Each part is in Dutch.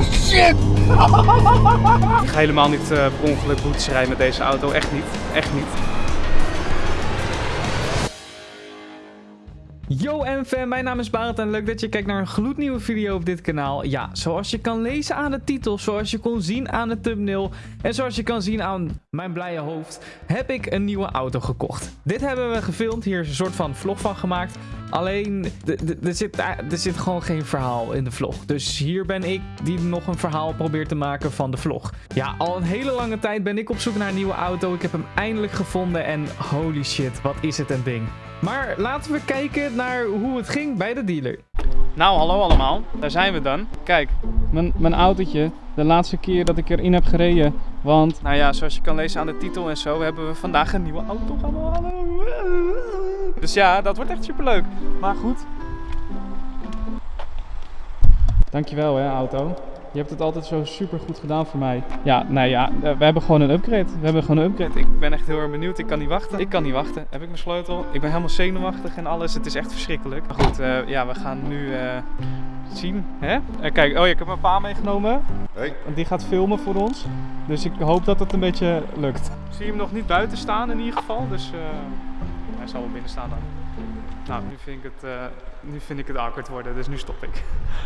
Shit! Ik ga helemaal niet eh per ongeluk boetes rijden met deze auto. Echt niet. Echt niet. Yo MFM, mijn naam is Barend en leuk dat je kijkt naar een gloednieuwe video op dit kanaal. Ja, zoals je kan lezen aan de titel, zoals je kon zien aan de thumbnail en zoals je kan zien aan mijn blije hoofd, heb ik een nieuwe auto gekocht. Dit hebben we gefilmd, hier is een soort van vlog van gemaakt. Alleen, er zit, er zit gewoon geen verhaal in de vlog. Dus hier ben ik die nog een verhaal probeert te maken van de vlog. Ja, al een hele lange tijd ben ik op zoek naar een nieuwe auto. Ik heb hem eindelijk gevonden en holy shit, wat is het een ding. Maar laten we kijken naar hoe het ging bij de dealer. Nou, hallo allemaal. Daar zijn we dan. Kijk, mijn, mijn autootje. De laatste keer dat ik erin heb gereden. Want, nou ja, zoals je kan lezen aan de titel en zo, hebben we vandaag een nieuwe auto gaan halen. Dus ja, dat wordt echt superleuk. Maar goed. Dankjewel hè, auto. Je hebt het altijd zo super goed gedaan voor mij. Ja, nou ja, eh, we hebben gewoon een upgrade. We hebben gewoon een upgrade. Ik ben echt heel erg benieuwd. Ik kan niet wachten. Ik kan niet wachten. Heb ik mijn sleutel? Ik ben helemaal zenuwachtig en alles. Het is echt verschrikkelijk. Maar goed, eh, ja, we gaan nu eh, zien. Hè? Eh, kijk, oh ja, ik heb mijn pa meegenomen. Hey. Want die gaat filmen voor ons. Dus ik hoop dat het een beetje lukt. Ik zie hem nog niet buiten staan in ieder geval. Dus eh, hij zal wel binnen staan dan. Nou, nu vind, ik het, eh, nu vind ik het awkward worden, dus nu stop ik.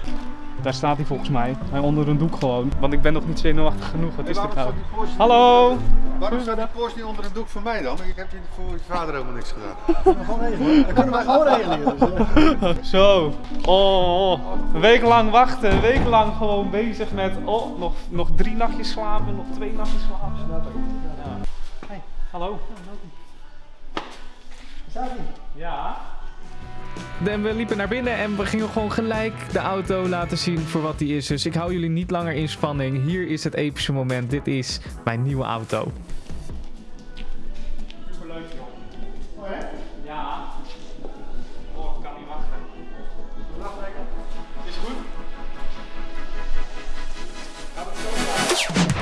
Daar staat hij volgens mij. Hij onder een doek gewoon. Want ik ben nog niet zenuwachtig genoeg. Wat is dit nou? Hallo! Waarom staat die Porsche niet onder het doek van mij dan? Ik heb voor je vader helemaal niks gedaan. Gewoon regelen. Dat kunnen wij gewoon regelen. Dus, Zo. Oh, oh. een week lang wachten. Een week lang gewoon bezig met. Oh, nog, nog drie nachtjes slapen. Nog twee nachtjes slapen. Ja. Hey, hallo. Staat ie? Ja. En we liepen naar binnen en we gingen gewoon gelijk de auto laten zien voor wat die is. Dus ik hou jullie niet langer in spanning. Hier is het epische moment. Dit is mijn nieuwe auto. Superleuk joh. Oh hè? Ja. Oh, ik kan niet wachten. Wacht lekker. Is goed? Gaat het zo?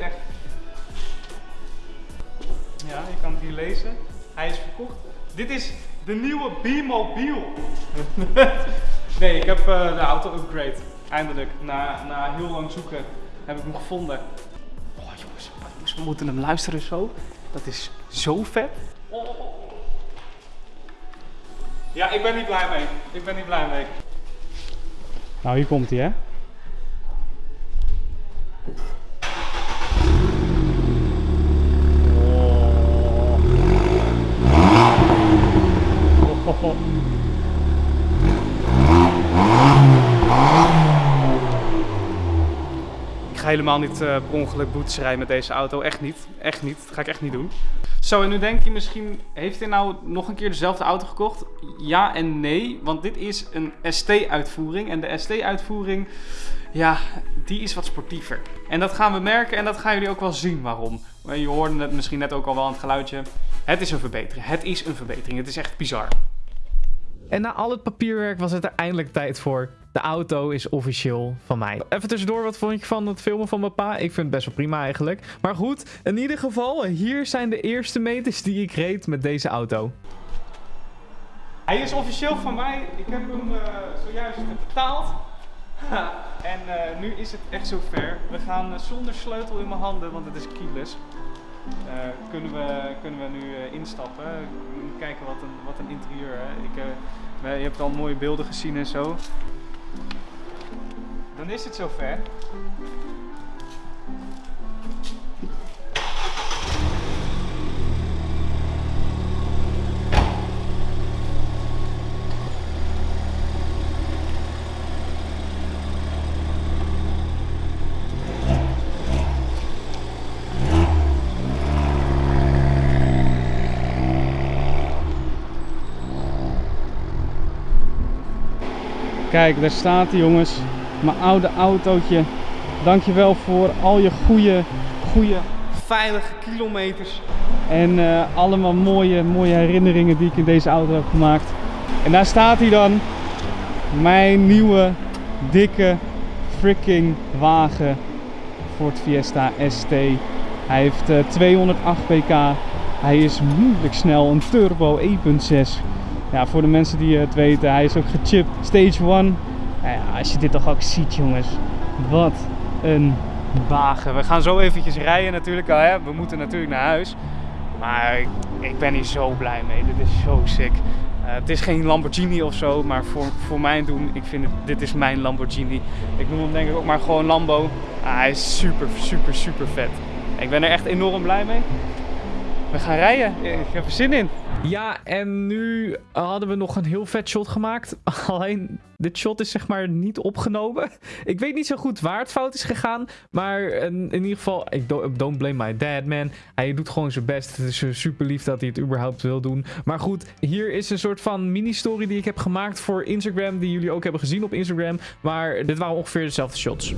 Echt. Ja, je kan het hier lezen. Hij is verkocht. Dit is de nieuwe B-Mobile. nee, ik heb eh, de auto upgrade. Eindelijk, na, na heel lang zoeken, heb ik hem gevonden. Oh jongens, we moeten hem luisteren zo. Dat is zo vet. Ja, ik ben niet blij mee. Ik ben niet blij mee. Nou, hier komt hij hè. Ik ga helemaal niet eh, per ongeluk boetes rijden met deze auto. Echt niet. Echt niet. Dat ga ik echt niet doen. Zo, en nu denk je misschien, heeft hij nou nog een keer dezelfde auto gekocht? Ja en nee, want dit is een ST-uitvoering. En de ST-uitvoering, ja, die is wat sportiever. En dat gaan we merken en dat gaan jullie ook wel zien waarom. Je hoorde het misschien net ook al wel aan het geluidje. Het is een verbetering. Het is een verbetering. Het is echt bizar. En na al het papierwerk was het er eindelijk tijd voor. De auto is officieel van mij. Even tussendoor, wat vond je van het filmen van mijn pa? Ik vind het best wel prima eigenlijk. Maar goed, in ieder geval, hier zijn de eerste meters die ik reed met deze auto. Hij is officieel van mij. Ik heb hem eh, zojuist betaald. en eh, nu is het echt zover. We gaan eh, zonder sleutel in mijn handen, want het is keyless. Eh, kunnen, we, kunnen we nu eh, instappen. Kijken wat een, wat een interieur. Hè. Ik, eh, je hebt al mooie beelden gezien en zo. Dan is het zover. Kijk, daar staat hij jongens. Mijn oude autootje dankjewel voor al je goede, goede, veilige kilometers. En eh, allemaal mooie, mooie herinneringen die ik in deze auto heb gemaakt. En daar staat hij dan. Mijn nieuwe, dikke, freaking wagen. Ford Fiesta ST. Hij heeft eh, 208 pk. Hij is moeilijk snel. Een turbo 1.6. Ja, voor de mensen die het weten, hij is ook gechipt. Stage 1. Nou ja, als je dit toch ook ziet, jongens. Wat een wagen. We gaan zo eventjes rijden natuurlijk. al, Hè? We moeten natuurlijk naar huis. Maar ik, ik ben hier zo blij mee. Dit is zo sick. Eh, het is geen Lamborghini of zo, maar voor, voor mijn doen, ik vind dit is mijn Lamborghini. Ik noem hem denk ik ook maar gewoon Lambo. Ah, hij is super, super, super vet. Ik ben er echt enorm blij mee. We gaan rijden. Ik heb er zin in. Ja, en nu hadden we nog een heel vet shot gemaakt. Alleen, dit shot is zeg maar niet opgenomen. Ik weet niet zo goed waar het fout is gegaan. Maar in, ieder geval, ik do- don't blame my dad, man. Hij doet gewoon zijn best. Het is super lief dat hij het überhaupt wil doen. Maar goed, hier is een soort van mini-story die ik heb gemaakt voor Instagram. Die jullie ook hebben gezien op Instagram. Maar dit waren ongeveer dezelfde shots.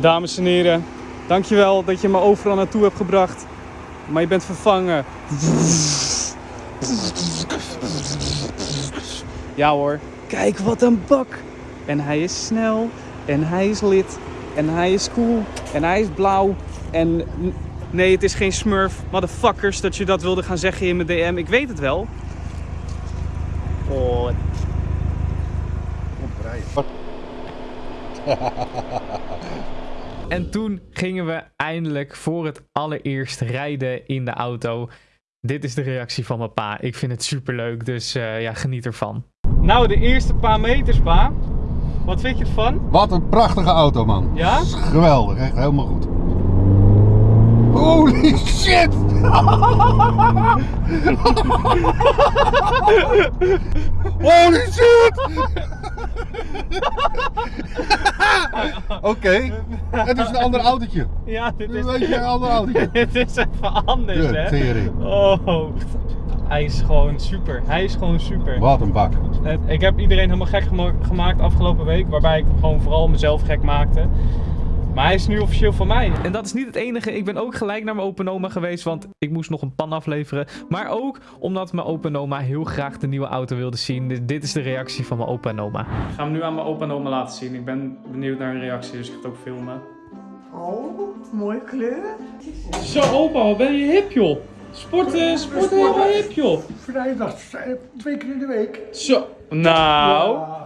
Dames en heren, dankjewel dat je me overal naartoe hebt gebracht. Maar je bent vervangen. Ja hoor, kijk wat een bak. En hij is snel, en hij is lid, en hij is cool, en hij is blauw. En nee, het is geen smurf. Motherfuckers, dat je dat wilde gaan zeggen in mijn DM. Ik weet het wel. Oh, Wat? En toen gingen we eindelijk voor het allereerst rijden in de auto. Dit is de reactie van mijn pa. Ik vind het super leuk, dus eh, ja, geniet ervan. Nou, de eerste paar meters, pa. Wat vind je ervan? Wat een prachtige auto, man. Ja? Geweldig, echt helemaal goed. Holy shit! Holy shit! Oké, het is een ander autootje. Ja, dit weet je een ander autootje. dit is even anders, De hè? tering. Oh, hij is gewoon super. Hij is gewoon super. Wat een bak. Het- Ik heb iedereen helemaal gek gema- gemaakt afgelopen week, waarbij ik gewoon vooral mezelf gek maakte. Maar hij is nu officieel van mij. En dat is niet het enige. Ik ben ook gelijk naar mijn open oma geweest, want ik moest nog een pan afleveren. Maar ook omdat mijn opa en oma heel graag de nieuwe auto wilden zien. Dus dit is de reactie van mijn opa en oma. Ik ga hem nu aan mijn opa en oma laten zien. Ik ben benieuwd naar een reactie, dus ik ga het ook filmen. Oh, mooie kleur. Zo, opa, wat ben je hip, joh? Sporten, sporten helemaal hip, joh. Vrijdag, eh, twee keer in de week. Zo, nou. Ja.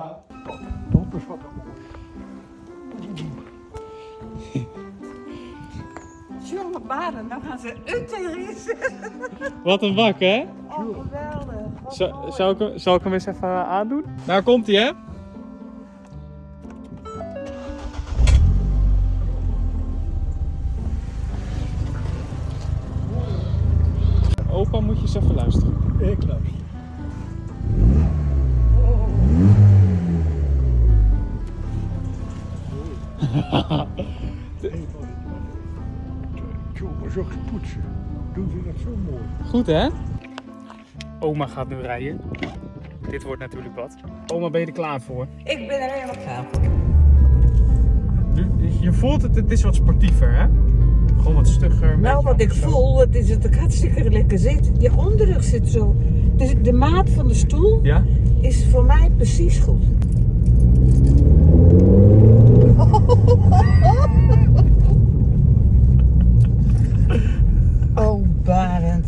Baren, dan gaan ze uterisch. Wat een bak, hè? Oh, geweldig. Wat Zo, mooi. zou, ik, hem- zal ik hem eens even eh, aandoen? Daar komt hij, hè? Opa, moet je eens even luisteren. Ik luister. Ook poetsen. Doen ze dat zo mooi. Goed, hè? Oma gaat nu rijden. Dit wordt natuurlijk wat. Oma, ben je er klaar voor? Ik ben er helemaal klaar voor. Je voelt het, het is wat sportiever, hè? Gewoon wat stugger. Nou, wat ik zo. voel, het is het ook hartstikke lekker zit. Je onderrug zit zo. Dus de maat van de stoel Ja? is voor mij precies goed. Oh, Barend.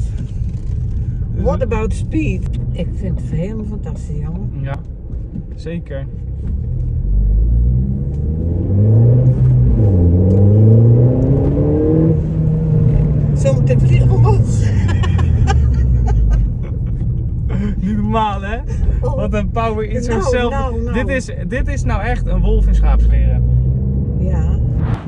Speed? Ik vind het helemaal fantastisch, jongen. Ja, zeker. Zometeen vliegen we ons. Niet normaal, hè? Oh. Wat een power in Nou, zichzelf. nou, nou. Dit, is, dit is nou echt een wolf in schaapskleren.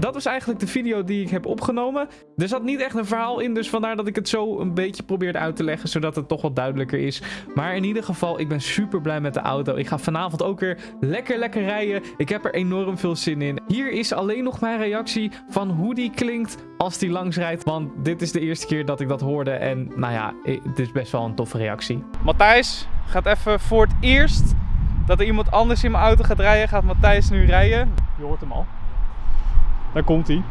Dat was eigenlijk de video die ik heb opgenomen. Er zat niet echt een verhaal in, dus vandaar dat ik het zo een beetje probeerde uit te leggen, zodat het toch wat duidelijker is. Maar in ieder geval, ik ben super blij met de auto. Ik ga vanavond ook weer lekker lekker rijden. Ik heb er enorm veel zin in. Hier is alleen nog mijn reactie van hoe die klinkt als die langs rijdt, want dit is de eerste keer dat ik dat hoorde en nou ja, het is best wel een toffe reactie. Matthijs gaat even voor het eerst dat er iemand anders in mijn auto gaat rijden, gaat Matthijs nu rijden. Je hoort hem al. Daar komt hij.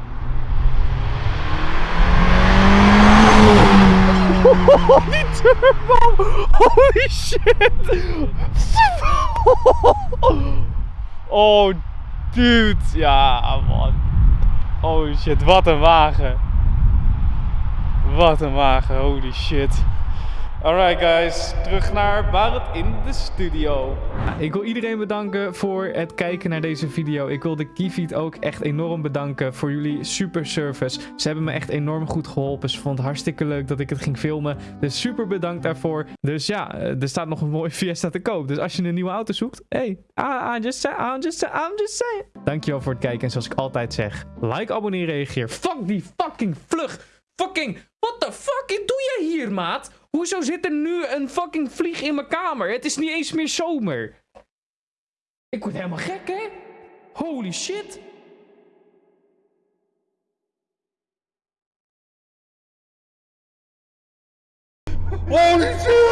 Die turbo! Holy shit! Oh, dude. Ja, man. Oh shit, wat een wagen. Wat een wagen, holy shit. Alright guys, terug naar Barret in de studio. Ik wil iedereen bedanken voor het kijken naar deze video. Ik wil de Keyfeed ook echt enorm bedanken voor jullie super service. Ze hebben me echt enorm goed geholpen. Ze vond het hartstikke leuk dat ik het ging filmen. Dus super bedankt daarvoor. Dus ja, eh, er staat nog een mooie Fiesta te koop. Dus als je een nieuwe auto zoekt, hey, I, I just say, I'm just, I'm just saying. Dankjewel voor het kijken. En zoals ik altijd zeg, like, abonneer, reageer. Fuck die fucking vlug. Fucking, what the fuck doe jij hier, maat? Hoezo zit er nu een fucking vlieg in mijn kamer? Het is niet eens meer zomer. Ik word helemaal gek, hè? Holy shit. Holy shit!